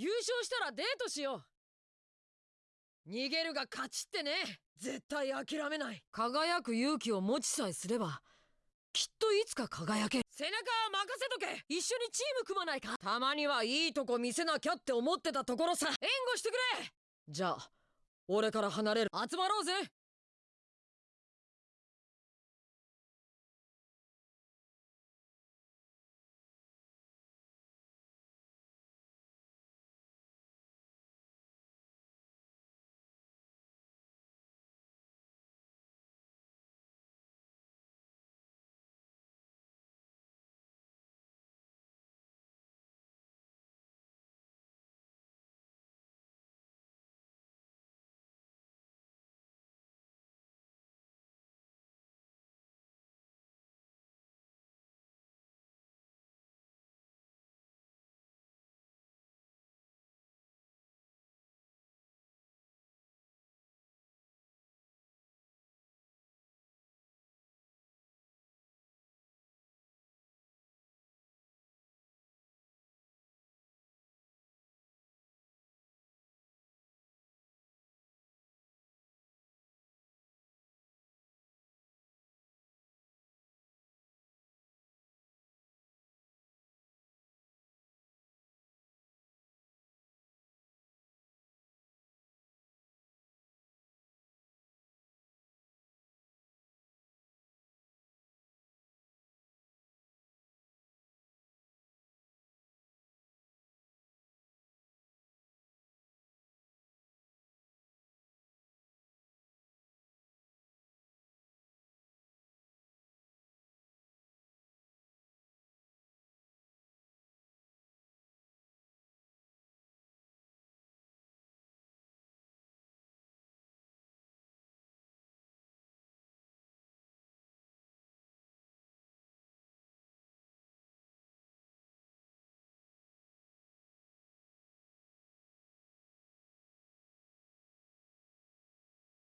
優勝したらデートしよう。逃げるが勝ちってね。絶対諦めない。輝く勇気を持ちさえすればきっといつか輝け背中は任せとけ。一緒にチーム組まないか。たまにはいいとこ見せなきゃって思ってたところさ。援護してくれ。じゃあ俺から離れる。集まろうぜ